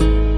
you